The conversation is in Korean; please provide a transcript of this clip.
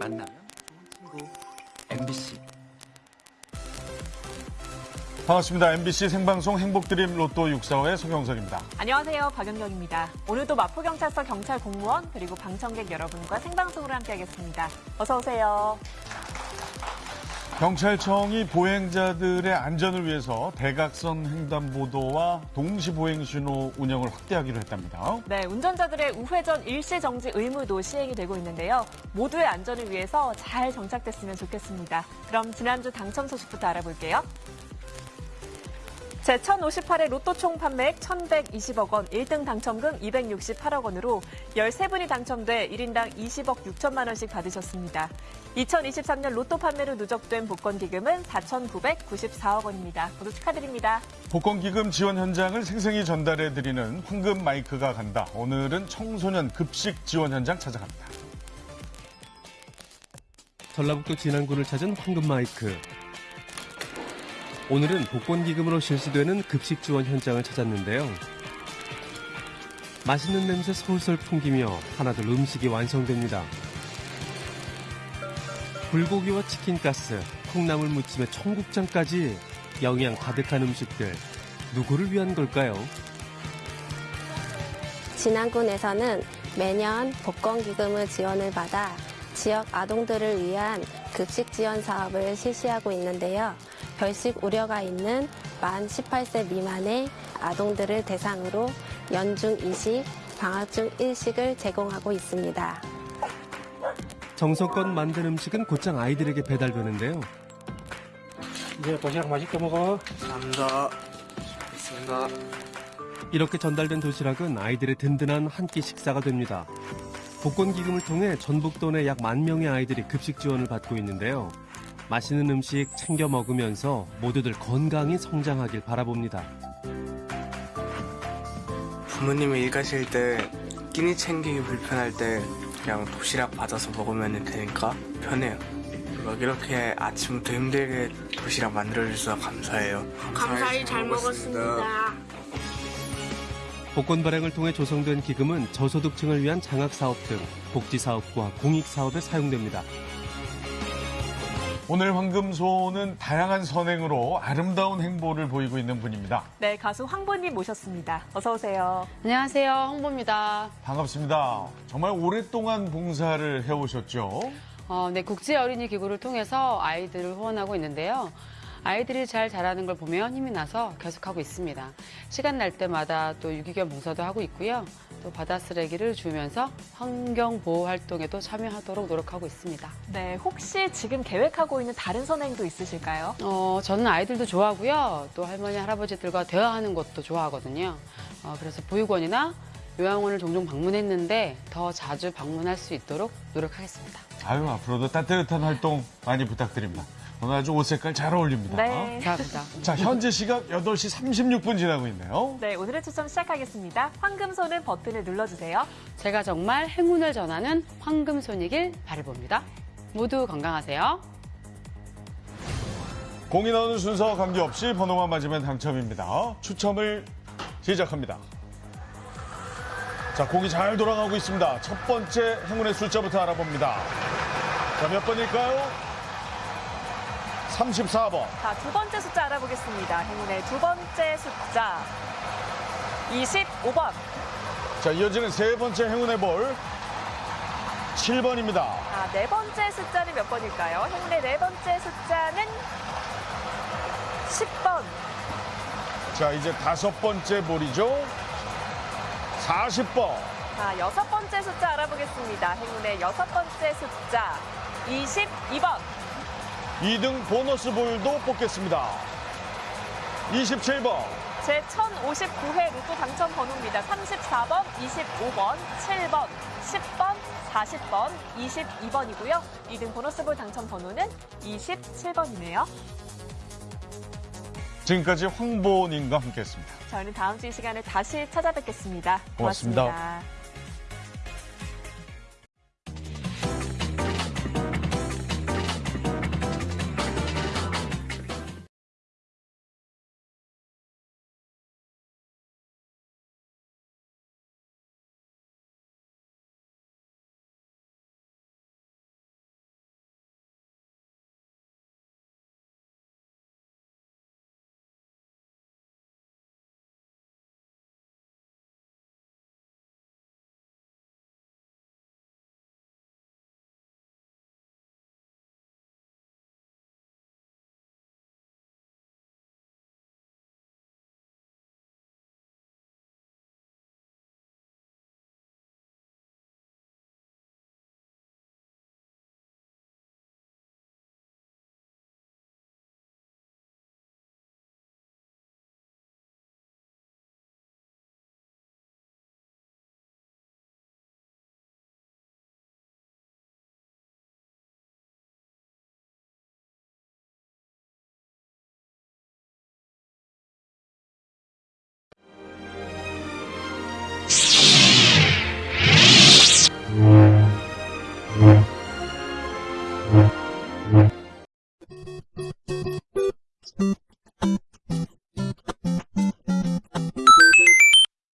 만나면 좋은 친구 MBC 반갑습니다. MBC 생방송 행복드림 로또 645의 송영석입니다. 안녕하세요. 박연경입니다. 오늘도 마포경찰서 경찰 공무원 그리고 방청객 여러분과 생방송으로 함께하겠습니다. 어서 오세요. 경찰청이 보행자들의 안전을 위해서 대각선 횡단보도와 동시 보행 신호 운영을 확대하기로 했답니다. 네, 운전자들의 우회전 일시 정지 의무도 시행이 되고 있는데요. 모두의 안전을 위해서 잘 정착됐으면 좋겠습니다. 그럼 지난주 당첨 소식부터 알아볼게요. 제1058회 로또 총 판매액 1,120억 원, 1등 당첨금 268억 원으로 13분이 당첨돼 1인당 20억 6천만 원씩 받으셨습니다. 2023년 로또 판매로 누적된 복권 기금은 4,994억 원입니다. 모두 축하드립니다. 복권기금 지원 현장을 생생히 전달해드리는 황금 마이크가 간다. 오늘은 청소년 급식 지원 현장 찾아갑니다. 전라북도 진안군을 찾은 황금 마이크. 오늘은 복권 기금으로 실시되는 급식 지원 현장을 찾았는데요. 맛있는 냄새 솔솔 풍기며 하나둘 음식이 완성됩니다. 불고기와 치킨가스, 콩나물 무침에 청국장까지 영양 가득한 음식들. 누구를 위한 걸까요? 진안군에서는 매년 복권기금을 지원을 받아 지역 아동들을 위한 급식 지원 사업을 실시하고 있는데요. 별식 우려가 있는 만 18세 미만의 아동들을 대상으로 연중 2식, 방학 중 1식을 제공하고 있습니다. 정성껏 만든 음식은 곧장 아이들에게 배달되는데요. 이제 도시락 맛있게 먹어. 감사합니다 있습니다 이렇게 전달된 도시락은 아이들의 든든한 한 끼 식사가 됩니다. 복권 기금을 통해 전북도 내 약 만 명의 아이들이 급식 지원을 받고 있는데요. 맛있는 음식 챙겨 먹으면서 모두들 건강히 성장하길 바라봅니다. 부모님이 일 가실 때 끼니 챙기기 불편할 때 그냥 도시락 받아서 먹으면 되니까 편해요. 막 이렇게 아침부터 힘들게 도시락 만들어주셔서 감사해요. 감사히 잘 먹었습니다. 복권 발행을 통해 조성된 기금은 저소득층을 위한 장학사업 등 복지사업과 공익사업에 사용됩니다. 오늘 황금소는 다양한 선행으로 아름다운 행보를 보이고 있는 분입니다. 네, 가수 황보님 모셨습니다. 어서 오세요. 안녕하세요. 홍보입니다. 반갑습니다. 정말 오랫동안 봉사를 해오셨죠? 어, 네, 국제 어린이 기구를 통해서 아이들을 후원하고 있는데요. 아이들이 잘 자라는 걸 보면 힘이 나서 계속하고 있습니다. 시간 날 때마다 또 유기견 봉사도 하고 있고요. 또 바다 쓰레기를 주면서 환경 보호 활동에도 참여하도록 노력하고 있습니다. 네, 혹시 지금 계획하고 있는 다른 선행도 있으실까요? 어, 저는 아이들도 좋아하고요. 또 할머니, 할아버지들과 대화하는 것도 좋아하거든요. 어, 그래서 보육원이나 요양원을 종종 방문했는데 더 자주 방문할 수 있도록 노력하겠습니다. 아유, 앞으로도 따뜻한 활동 많이 부탁드립니다. 오늘 아주 옷 색깔 잘 어울립니다. 네. 감사합니다. 자, 현재 시각 8시 36분 지나고 있네요. 네, 오늘의 추첨 시작하겠습니다. 황금손은 버튼을 눌러주세요. 제가 정말 행운을 전하는 황금손이길 바라봅니다. 모두 건강하세요. 공이 나오는 순서 관계없이 번호만 맞으면 당첨입니다. 추첨을 시작합니다. 자, 공이 잘 돌아가고 있습니다. 첫 번째 행운의 숫자부터 알아봅니다. 자, 몇 번일까요? 34번. 자, 두 번째 숫자 알아보겠습니다. 행운의 두 번째 숫자. 25번. 자, 이어지는 세 번째 행운의 볼. 7번입니다. 자, 네 번째 숫자는 몇 번일까요? 행운의 네 번째 숫자는 10번. 자, 이제 다섯 번째 볼이죠. 40번. 자, 여섯 번째 숫자 알아보겠습니다. 행운의 여섯 번째 숫자. 22번. 2등 보너스 볼도 뽑겠습니다. 27번. 제 1059회 로또 당첨 번호입니다. 34번, 25번, 7번, 10번, 40번, 22번이고요. 2등 보너스볼 당첨 번호는 27번이네요. 지금까지 황보님과 함께했습니다. 저희는 다음 주 이 시간에 다시 찾아뵙겠습니다 고맙습니다. 고맙습니다.